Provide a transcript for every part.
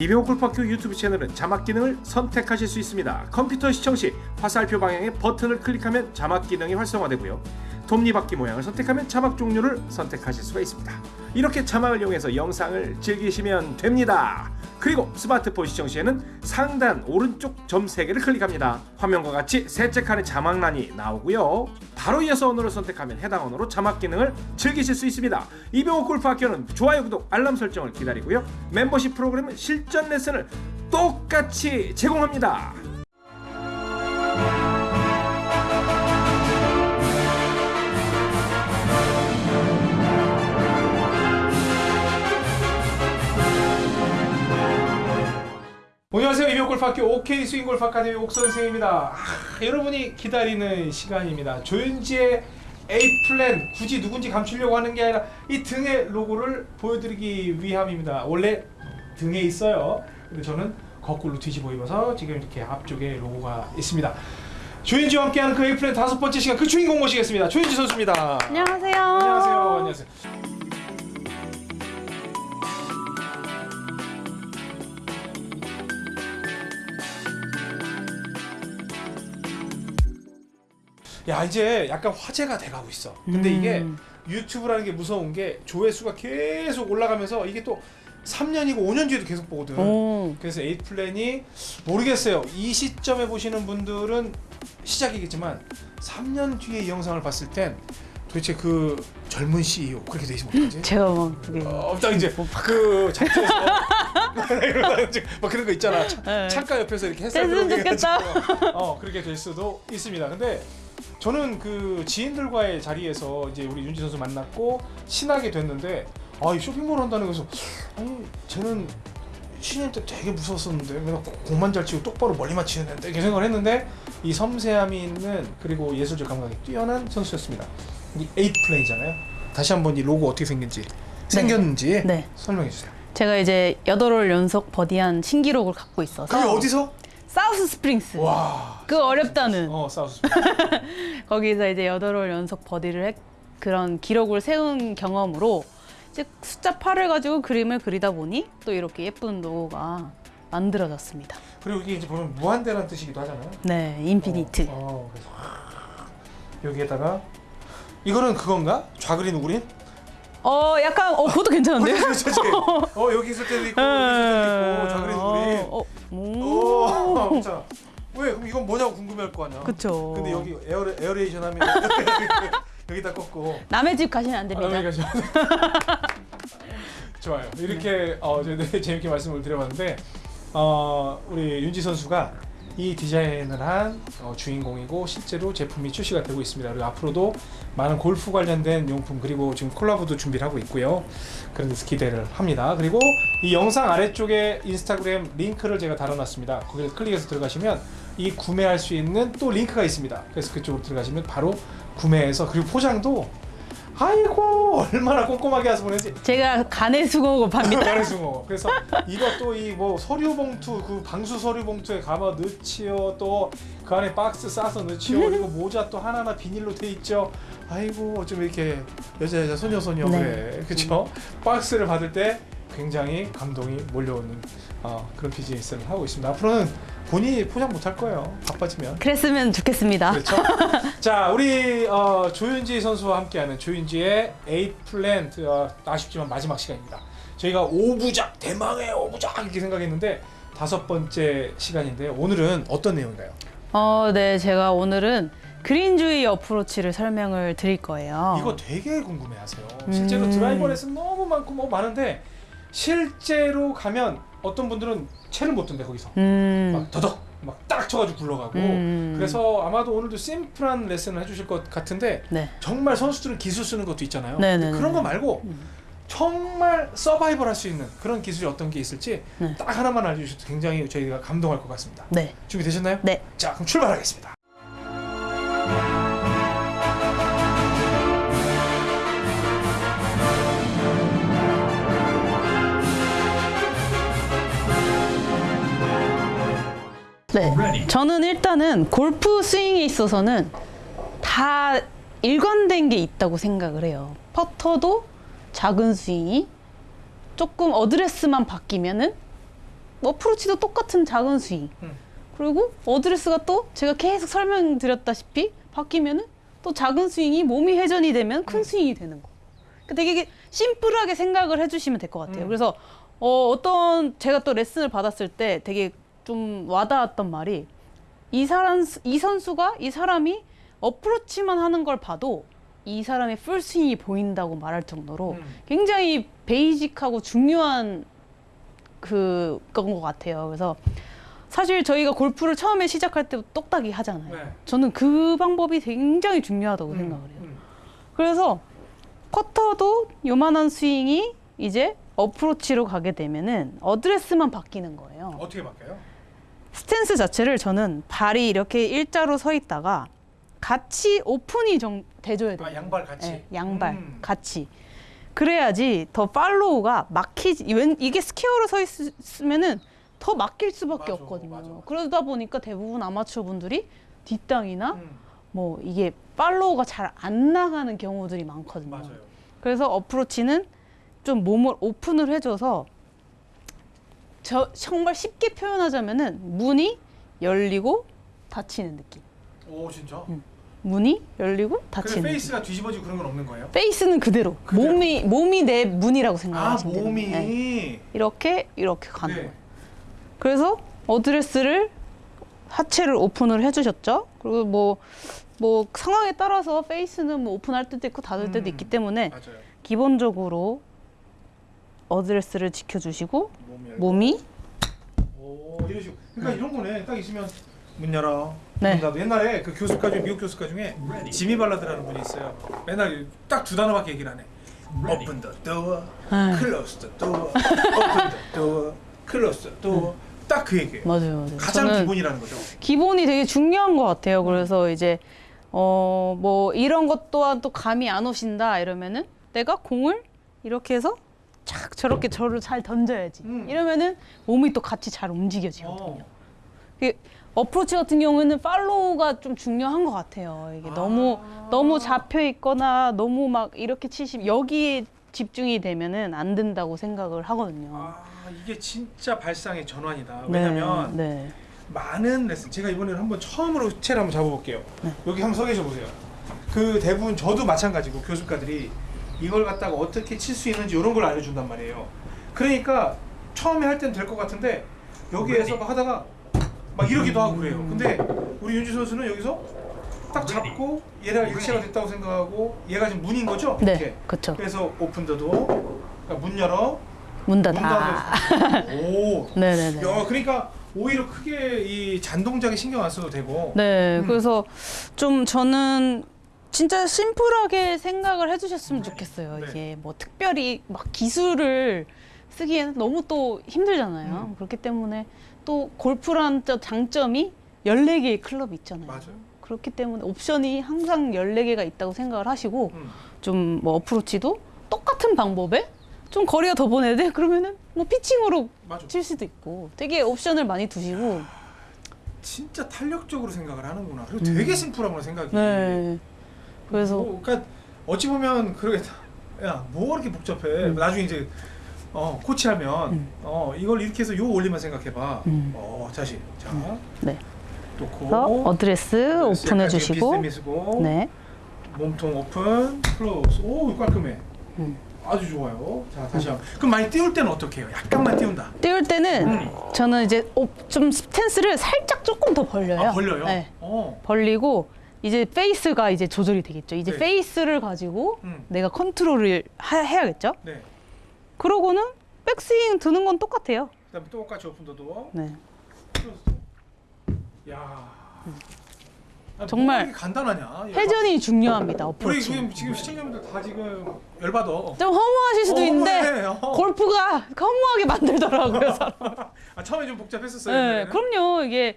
이병호 골프학교 유튜브 채널은 자막 기능을 선택하실 수 있습니다. 컴퓨터 시청 시 화살표 방향의 버튼을 클릭하면 자막 기능이 활성화되고요. 톱니바퀴 모양을 선택하면 자막 종류를 선택하실 수가 있습니다. 이렇게 자막을 이용해서 영상을 즐기시면 됩니다. 그리고 스마트폰 시청 시에는 상단 오른쪽 점 3개를 클릭합니다. 화면과 같이 셋째 칸에 자막란이 나오고요. 바로 이어서 언어를 선택하면 해당 언어로 자막 기능을 즐기실 수 있습니다. 이병호 골프 학교는 좋아요, 구독, 알람 설정을 기다리고요. 멤버십 프로그램은 실전 레슨을 똑같이 제공합니다. 안녕하세요 이병호 골프학교 OK 스윙 골프 아카데미 옥 선생입니다. 아, 여러분이 기다리는 시간입니다. 조윤지의 Eight Plan 굳이 누군지 감추려고 하는 게 아니라 이 등의 로고를 보여드리기 위함입니다. 원래 등에 있어요. 근데 저는 거꾸로 뒤집어 입어서 지금 이렇게 앞쪽에 로고가 있습니다. 조윤지와 함께하는 그 Eight Plan 다섯 번째 시간 그 주인공 모시겠습니다. 조윤지 선수입니다. 안녕하세요. 안녕하세요. 안녕하세요. 야 이제 약간 화제가 돼가고 있어. 근데 음. 이게 유튜브라는 게 무서운 게 조회수가 계속 올라가면서 이게 또 3년이고 5년 뒤에도 계속 보거든. 오. 그래서 에이 플랜이 모르겠어요. 이 시점에 보시는 분들은 시작이겠지만 3년 뒤에 이 영상을 봤을 땐 도대체 그 젊은 CEO 그렇게 돼 있으면 어떡하지? 제가 막 그게 어, 딱 이제 그 잡지에서 막 그런 거 있잖아. 차, 네. 창가 옆에서 이렇게 햇살 들어오게 어 그렇게 될 수도 있습니다. 근데 저는 그 지인들과의 자리에서 이제 우리 윤지 선수 만났고 친하게 됐는데 아이 쇼핑몰 한다는 거서 아니 쟤는 신인 때 되게 무서웠었는데 맨날 공만 잘 치고 똑바로 멀리만 치는 애인데 이렇게 생각을 했는데 이 섬세함이 있는 그리고 예술적 감각이 뛰어난 선수였습니다. 이 에이 플레이잖아요. 다시 한번 이 로고 어떻게 생긴지 생겼는지 네. 설명해 주세요. 제가 이제 여덟 올 연속 버디한 신기록을 갖고 있어서 그게 어디서? 사우스 스프링스. 와. 그 어렵다는 어 사우스. 거기서 이제 여덟 홀 연속 버디를 했, 그런 기록을 세운 경험으로 이제 숫자 8을 가지고 그림을 그리다 보니 또 이렇게 예쁜 로고가 만들어졌습니다. 그리고 이게 이제 보면 무한대라는 뜻이기도 하잖아요. 네, infinite. 어, 어, 그래서 여기에다가 이거는 그건가? 좌그린 우그린? 어, 약간 어 그것도 괜찮은데요? 그렇지, 그렇지. 어 여기 있을 때도 있고 여기 있을 때도 있고 좌그린 우그린. 어, 어, 오, 오. 왜 그럼 이건 뭐냐고 궁금해할 거 아니야. 그쵸. 근데 여기 에어 aeration 하면 여기다 꺾고. 남의 집 가시면 안 됩니다. 아, 여기가 좀- 좋아요. 이렇게 어, 저희들 재밌게 말씀을 드려봤는데 어, 우리 윤지 선수가 이 디자인을 한 어, 주인공이고 실제로 제품이 출시가 되고 있습니다. 그리고 앞으로도 많은 골프 관련된 용품 그리고 지금 콜라보도 준비를 하고 있고요. 그런 데서 기대를 합니다. 그리고 이 영상 아래쪽에 인스타그램 링크를 제가 달아놨습니다. 거기를 클릭해서 들어가시면 이 구매할 수 있는 또 링크가 있습니다. 그래서 그쪽으로 들어가시면 바로 구매해서 그리고 포장도 아이고 얼마나 꼼꼼하게 해서 보내지? 제가 간의 수공업합니다. 가래숭어 그래서 이것도 이 뭐 서류 봉투 그 방수 서류 봉투에 감아 넣지요. 또 그 안에 박스 싸서 넣지요. 그리고 모자 또 하나하나 비닐로 돼 있죠. 아이고 좀 이렇게 여자 여자 소녀 소녀. 네. 그래. 그쵸? 박스를 받을 때 굉장히 감동이 몰려오는 어, 그런 비즈니스를 하고 있습니다. 앞으로는 본인이 포장 못할 거예요 바빠지면 그랬으면 좋겠습니다. 그렇죠. 자, 우리 어, 조윤지 선수와 함께하는 조윤지의 Eight Plan 어, 아쉽지만 마지막 시간입니다. 저희가 5부작 대망의 5부작 이렇게 생각했는데 다섯 번째 시간인데 오늘은 어떤 내용인가요? 어, 네, 제가 오늘은 그린주의 어프로치를 설명을 드릴 거예요. 이거 되게 궁금해하세요. 실제로 음. 드라이버 레슨 너무 많고 뭐 많은데 실제로 가면 어떤 분들은 채를 못 든대 거기서 음, 막 더덕 막 딱 쳐가지고 굴러가고 음. 그래서 아마도 오늘도 심플한 레슨을 해주실 것 같은데 네, 정말 선수들은 기술 쓰는 것도 있잖아요. 네네네. 그런 거 말고 음. 정말 서바이벌 할 수 있는 그런 기술이 어떤 게 있을지 네. 딱 하나만 알려주셔도 굉장히 저희가 감동할 것 같습니다. 네, 준비되셨나요? 네. 자, 그럼 출발하겠습니다. 네. 저는 일단은 골프 스윙에 있어서는 다 일관된 게 있다고 생각을 해요. 퍼터도 작은 스윙이 조금 어드레스만 바뀌면은 어프로치도 똑같은 작은 스윙. 음. 그리고 어드레스가 또 제가 계속 설명드렸다시피 바뀌면은 또 작은 스윙이 몸이 회전이 되면 큰 스윙이 되는 거. 그러니까 되게 심플하게 생각을 해주시면 될 것 같아요. 음. 그래서 어, 어떤 제가 또 레슨을 받았을 때 되게 좀 와닿았던 말이 이 사람 이 선수가 이 사람이 어프로치만 하는 걸 봐도 이 사람의 풀스윙이 보인다고 말할 정도로 음. 굉장히 베이직하고 중요한 그 그건 것 같아요. 그래서 사실 저희가 골프를 처음에 시작할 때 똑딱이 하잖아요. 네. 저는 그 방법이 굉장히 중요하다고 음, 생각을 해요. 음. 그래서 퍼터도 요만한 스윙이 이제 어프로치로 가게 되면은 어드레스만 바뀌는 거예요. 어떻게 바뀌어요? 스탠스 자체를 저는 발이 이렇게 일자로 서 있다가 같이 오픈이 좀 돼줘야 돼요. 아 양발 같이. 네, 양발 음. 같이. 그래야지 더 follow가 막히지. 웬 이게 square로 서 있으면은 더 막힐 수밖에 맞아, 없거든요. 맞아, 맞아. 그러다 보니까 대부분 아마추어 분들이 뒷땅이나 음, 뭐 이게 follow가 잘 안 나가는 경우들이 많거든요. 맞아요. 그래서 어프로치는 좀 몸을 오픈을 해줘서 저 정말 쉽게 표현하자면은 문이 열리고 닫히는 느낌. 오 진짜? 음. 문이 열리고 닫히는 느낌. 페이스가 뒤집어지고 그런 건 없는 거예요? 페이스는 그대로. 그대로. 몸이 몸이 내 문이라고 아 생각하시면 돼요. 몸이. 네. 이렇게 이렇게 가는 네. 거예요. 그래서 어드레스를 하체를 오픈을 해주셨죠. 그리고 뭐뭐 상황에 따라서 페이스는 뭐 오픈할 때도 있고 닫을 때도 음. 있기 때문에 맞아요. 기본적으로 어드레스를 지켜주시고 몸이. 오 이런 식으로. 그러니까 이런 거네. 딱 있으면 문 열어. 네. 문 닫아. 옛날에 그 교습가 중에 미국 교습가 중에 지미 발라드라는 분이 있어요. 맨날 딱 두 단어밖에 얘기를 안 해. Open the door, 아. close the door, open the door, close the door. 딱 그 얘기예요. 맞아요, 맞아요. 가장 저는 기본이라는 거죠. 기본이 되게 중요한 것 같아요. 그래서 이제 어 뭐 이런 것 또한 또 감이 안 오신다 이러면은 내가 공을 이렇게 해서 착 저렇게 저를 잘 던져야지. 음. 이러면은 몸이 또 같이 잘 움직여지거든요. 어. 그 어프로치 같은 경우에는 팔로우가 좀 중요한 것 같아요. 이게 아. 너무 너무 잡혀 있거나 너무 막 이렇게 치시면 여기에 집중이 되면은 안 된다고 생각을 하거든요. 아 이게 진짜 발상의 전환이다. 네, 왜냐면 네. 많은 레슨 제가 이번에는 한번 처음으로 체를 한번 잡아볼게요. 네. 여기 한번 서 계셔 보세요. 그 대부분 저도 마찬가지고 교수가들이 이걸 갖다가 어떻게 칠 수 있는지 이런 걸 알려준단 말이에요. 그러니까 처음에 할 때는 될것 같은데 여기에서 막 하다가 막 이러기도 하고 그래요. 근데 우리 윤주 선수는 여기서 딱 잡고 얘가 일체가 됐다고 생각하고 얘가 지금 문인 거죠? 네, 이렇게. 그렇죠. 그래서 오픈 더 도어 그러니까 문 열어 문문 닫아. 닫아 오 네네네. 야, 그러니까 오히려 크게 이 잔동작에 신경 안 써도 되고. 네, 음. 그래서 좀 저는 진짜 심플하게 생각을 해주셨으면 좋겠어요. 네. 이게 뭐 특별히 막 기술을 쓰기에는 너무 또 힘들잖아요. 음. 그렇기 때문에 또 골프란 저 장점이 14개의 클럽이 있잖아요. 맞아요. 그렇기 때문에 옵션이 항상 14개가 있다고 생각을 하시고 음. 좀뭐 어프로치도 똑같은 방법에 좀 거리가 더 보내야 돼? 그러면은 뭐 피칭으로 맞아. 칠 수도 있고 되게 옵션을 많이 두시고 진짜 탄력적으로 생각을 하는구나. 그리고 되게 심플하구나 생각이. 음. 네. 그래서 뭐, 그러니까 어찌 보면 그러겠다. 야, 뭐 그렇게 복잡해. 음. 나중에 이제 어, 코치하면 음. 어, 이걸 이렇게 해서 요 원리만 생각해 봐. 음. 어, 다시. 자, 네. 놓고. 그래서 어드레스 오픈해 주시고 쓰고. 네. 몸통 오픈, close. 오, 깔끔해. 음. 아주 좋아요. 자, 다시 한번. 그럼 많이 띄울 때는 어떻게 해요? 약간만 띄운다. 띄울 때는 음. 저는 이제 오- 좀 스탠스를 살짝 조금 더 벌려요. 아, 벌려요? 네. 어. 벌리고 이제 페이스가 이제 조절이 되겠죠. 이제 네. 페이스를 가지고 음. 내가 컨트롤을 하- 해야겠죠. 네. 그러고는 백스윙 드는 건 똑같아요. 그다음에 똑같이 open the door. 네. 야. 아, 음. 정말 간단하냐? 회전이 중요합니다. 우리 어프로치. 지금 지금 시청자분들 다 지금 열받아. 좀 허무하실 수도 어, 있는데 허무해. 어. 골프가 허무하게 만들더라고요. 사람. 아 처음에 좀 복잡했었어요. 네. 그럼요. 이게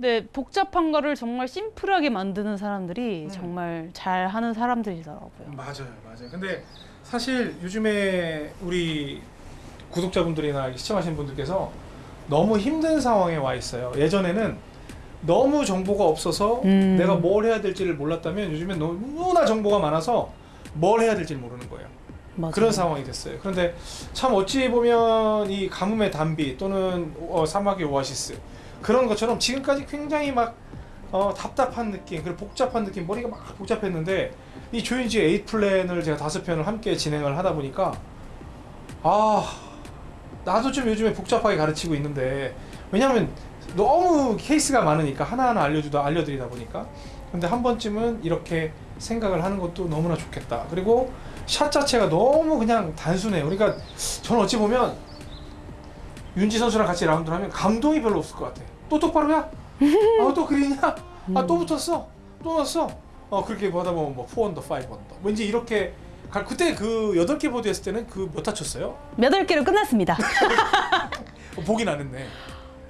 네, 복잡한 거를 정말 심플하게 만드는 사람들이 음. 정말 잘 하는 사람들이더라고요. 맞아요, 맞아요. 근데 사실 요즘에 우리 구독자분들이나 시청하시는 분들께서 너무 힘든 상황에 와 있어요. 예전에는 너무 정보가 없어서 음. 내가 뭘 해야 될지를 몰랐다면 요즘엔 너무나 정보가 많아서 뭘 해야 될지 모르는 거예요. 맞아요. 그런 상황이 됐어요. 그런데 참 어찌 보면 이 가뭄의 단비 또는 어, 사막의 오아시스 그런 것처럼 지금까지 굉장히 막 어, 답답한 느낌 그리고 복잡한 느낌 머리가 막 복잡했는데 이 조윤지 Eight Plan을 제가 다섯 편을 함께 진행을 하다 보니까 아 나도 좀 요즘에 복잡하게 가르치고 있는데 왜냐하면 너무 케이스가 많으니까 하나하나 알려주다 알려드리다 보니까. 근데 한 번쯤은 이렇게 생각을 하는 것도 너무나 좋겠다. 그리고 샷 자체가 너무 그냥 단순해요 그러니까 저는 어찌 보면 윤지 선수랑 같이 라운드를 하면 감동이 별로 없을 것 같아 또 똑바로야? 아 또 그리냐? 아 또 붙었어? 또 넣었어? 어 그렇게 보다 보면 뭐 4언더 5언더 왠지 이렇게 가- 그때 그 8개 보드 했을 때는 그 몇 타 쳤어요? 몇월 개로 끝났습니다. 어, 보긴 안 했네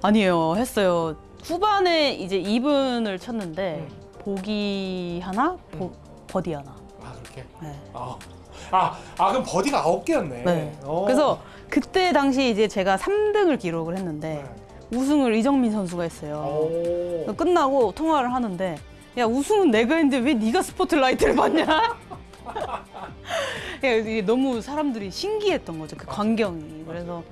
아니에요. 했어요. 후반에 이제 2분을 쳤는데 음. 보기 하나, 보, 버디 하나. 아 그렇게? 네. 아, 아, 아 그럼 버디가 9개였네 네. 어. 그래서 그때 당시 이제 제가 3등을 기록을 했는데 네. 우승을 이정민 선수가 했어요. 끝나고 통화를 하는데 야 우승은 내가 했는데 왜 네가 스포트라이트를 받냐? 야, 이게 너무 사람들이 신기했던 거죠 그 광경이. 그래서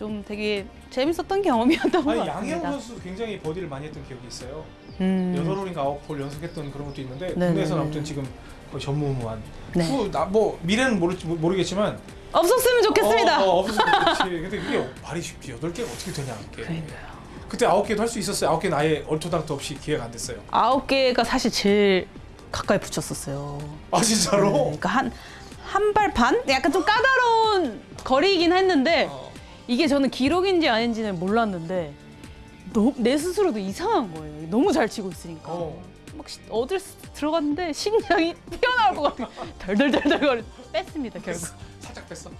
좀 되게 재밌었던 경험이었던 것 같습니다. 양혜원 선수 굉장히 버디를 많이 했던 기억이 있어요 음. 여덟 홀인가 아홉 홀 연속했던 그런 것도 있는데 네, 국내에서는 네, 아무튼 네. 지금 거의 전무후무한 네. 후 나 뭐 미래는 모르, 모르겠지만 없었으면 좋겠습니다. 어, 어, 없었으면 좋겠지 근데 그게 말이 쉽지 여덟 개가 어떻게 되냐 그러니까요. 그때 아홉 개도 할 수 있었어요 아홉 개는 아예 얼토당토 없이 기회가 안 됐어요 아홉 개가 사실 제일 가까이 붙였었어요. 아 진짜로? 네, 그러니까 한 한 발 반? 약간 좀 까다로운 거리이긴 했는데 어. 이게 저는 기록인지 아닌지는 몰랐는데 너, 내 스스로도 이상한 거예요. 너무 잘 치고 있으니까. 어. 막 시- 어딜 스- 들어갔는데 심장이 튀어나올 것 같아. 덜덜덜덜 거리 뺐습니다 결국. 살짝 뺐어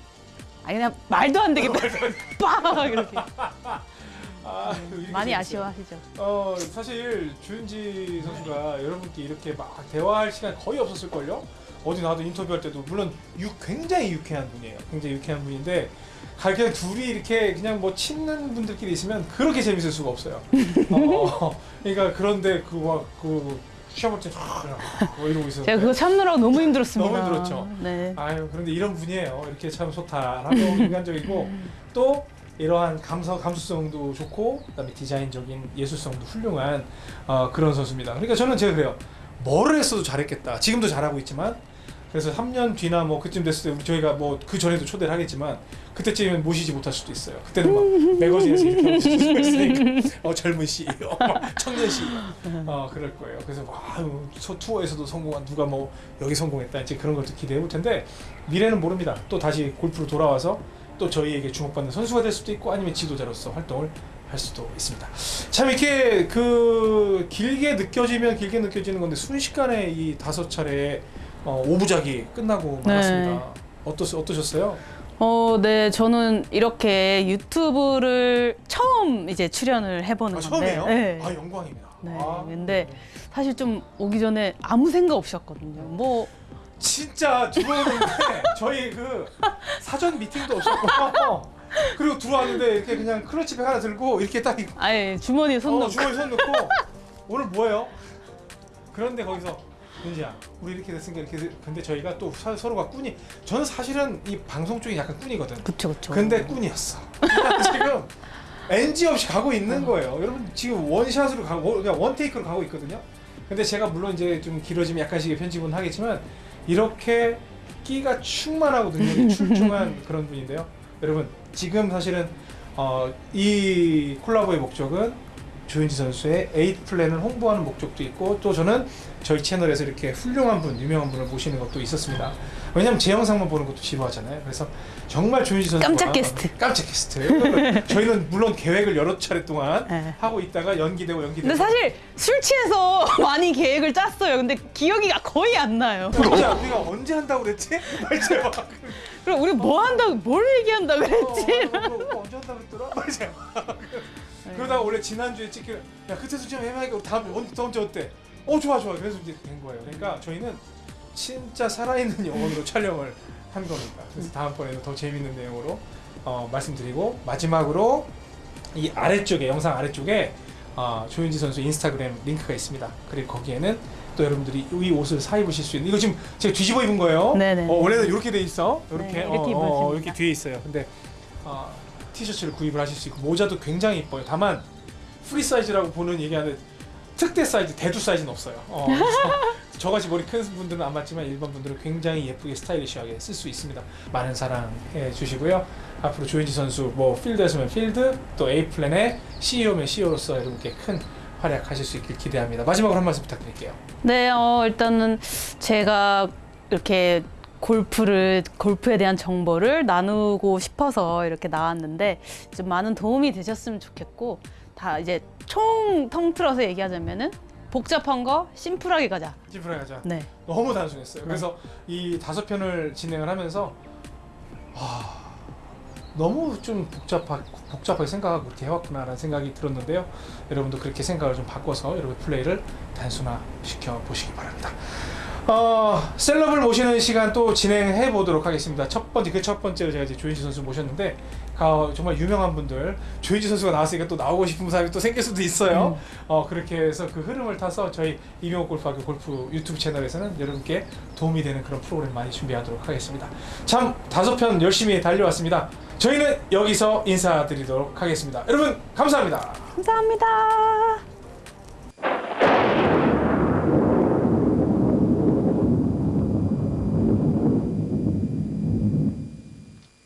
아니 그냥 말도 안 되게 빡 이렇게. 아, 이렇게 많이. 아쉬워하시죠. 어 사실 주은지 선수가 여러분께 이렇게 막 대화할 시간 거의 없었을걸요? 어디 나와도 인터뷰할 때도 물론 유, 굉장히 유쾌한 분이에요. 굉장히 유쾌한 분인데 가- 그냥 둘이 이렇게 그냥 뭐 친는 분들끼리 있으면 그렇게 재밌을 수가 없어요. 어, 그러니까 그런데 그막그 시험 볼때 뭐 이러고 있었는데 제가 그거 참느라고 너무 힘들었습니다. 너무 힘들었죠. 네. 아유 그런데 이런 분이에요. 이렇게 참 소탈하고 인간적이고 또 이러한 감서 감수성도 좋고 그다음에 디자인적인 예술성도 훌륭한 어, 그런 선수입니다. 그러니까 저는 제가 그래요. 뭐를 했어도 잘했겠다. 지금도 잘하고 있지만 그래서 3년 뒤나 뭐 그쯤 됐을 때 우리 저희가 뭐 그 전에도 초대를 하겠지만 그때쯤이면 모시지 못할 수도 있어요. 그때는 막 매거진에서 이렇게 하고 있으니까 어, 젊은 CEO, 청년 CEO 어, 그럴 거예요. 그래서 와 아유, 저 투어에서도 성공한 누가 뭐 여기 성공했다 이제 그런 것도 기대해 볼 텐데 미래는 모릅니다. 또 다시 골프로 돌아와서 또 저희에게 주목받는 선수가 될 수도 있고 아니면 지도자로서 활동을 할 수도 있습니다. 참 이렇게 그 길게 느껴지면 길게 느껴지는 건데 순식간에 이 다섯 차례 어, 오부작이 끝나고 네. 말았습니다. 어떠 어떠셨어요? 어, 네, 저는 이렇게 유튜브를 처음 이제 출연을 해보는 아, 건데. 처음이에요? 네. 아 영광입니다. 네, 아, 근데 사실 좀 오기 전에 아무 생각 없었거든요. 뭐 진짜 들어오는데 저희 그 사전 미팅도 없었고 그리고 들어왔는데 이렇게 그냥 클러치백 하나 들고 이렇게 딱 아예 주머니에 손 어, 넣고 주머니 손 넣고 오늘 뭐예요? 그런데 거기서 윤지야 우리 이렇게 됐으니까 이렇게 됐- 근데 저희가 또 사- 서로가 꾼이 저는 사실은 이 방송 쪽이 약간 꾼이거든. 그쵸 그쵸. 근데 꾼이었어. 지금 NG 없이 가고 있는 거예요. 여러분 지금 원샷으로 가고 그냥 원테이크로 가고 있거든요. 근데 제가 물론 이제 좀 길어지면 약간씩의 편집은 하겠지만 이렇게 끼가 충만하고 능력이 출중한 그런 분인데요. 여러분 지금 사실은 어, 이 콜라보의 목적은 조윤지 선수의 Eight Plan을 홍보하는 목적도 있고 또 저는 저희 채널에서 이렇게 훌륭한 분, 유명한 분을 모시는 것도 있었습니다. 왜냐면 제 영상만 보는 것도 지루하잖아요. 그래서 정말 조윤지 선수 깜짝 게스트. 깜짝 게스트. 저희는 물론 계획을 여러 차례 동안 네. 하고 있다가 연기되고 연기되고. 근데 사실 술 취해서 많이 계획을 짰어요. 근데 기억이 거의 안 나요. 진짜 우리가 언제 한다고 그랬지? 그럼 우리 뭐 한다고 뭘 얘기한다 그랬지? 어, 어, 어, 어, 언제 한다고 그랬더라? 그러다가 원래 지난주에 찍기로 야 그때 수좀 해봐야겠고 다음 언 다음 주 어때? 어 좋아 좋아 그래서 이제 된 거예요. 그러니까 저희는 진짜 살아있는 영혼으로 촬영을 한 겁니다. 그래서 다음번에는 더 재밌는 내용으로 어, 말씀드리고 마지막으로 이 아래쪽에 영상 아래쪽에 어, 조윤지 선수 인스타그램 링크가 있습니다. 그리고 거기에는 또 여러분들이 이 옷을 사 입으실 수 있는 이거 지금 제가 뒤집어 입은 거예요. 네네. 어, 원래는 이렇게 돼 있어. 이렇게 네, 어, 이렇게 어, 입으십니다. 이렇게 뒤에 있어요. 근데 어, 티셔츠를 구입을 하실 수 있고 모자도 굉장히 이뻐요. 다만 프리 사이즈라고 보는 얘기하는 특대 사이즈, 대두 사이즈는 없어요. 어, 저같이 머리 큰 분들은 안 맞지만 일반 분들은 굉장히 예쁘게 스타일리시하게 쓸 수 있습니다. 많은 사랑해 주시고요. 앞으로 조윤지 선수 뭐 필드에서면 필드 또 Eight Plan의 CEO면 CEO로서 여러분께 큰 활약하실 수 있길 기대합니다. 마지막으로 한 말씀 부탁드릴게요. 네, 어, 일단은 제가 이렇게 골프를 골프에 대한 정보를 나누고 싶어서 이렇게 나왔는데 좀 많은 도움이 되셨으면 좋겠고 다 이제 총 통틀어서 얘기하자면은 복잡한 거 심플하게 가자. 찌푸라 가자. 네. 너무 단순했어요. 네. 그래서 이 다섯 편을 진행을 하면서 아, 너무 좀 복잡하, 복잡하게 생각하고 그렇게 해왔구나라는 생각이 들었는데요. 여러분도 그렇게 생각을 좀 바꿔서 여러분 플레이를 단순화시켜 보시기 바랍니다. 어, 셀럽을 모시는 시간 또 진행해 보도록 하겠습니다. 첫 번째 그 첫 번째로 제가 이제 조현지 선수 모셨는데 어, 정말 유명한 분들 조현지 선수가 나왔으니까 또 나오고 싶은 사람이 또 생길 수도 있어요. 어, 그렇게 해서 그 흐름을 타서 저희 이명호 골프학교 골프 유튜브 채널에서는 여러분께 도움이 되는 그런 프로그램 많이 준비하도록 하겠습니다. 참 다섯 편 열심히 달려왔습니다. 저희는 여기서 인사드리도록 하겠습니다. 여러분 감사합니다. 감사합니다.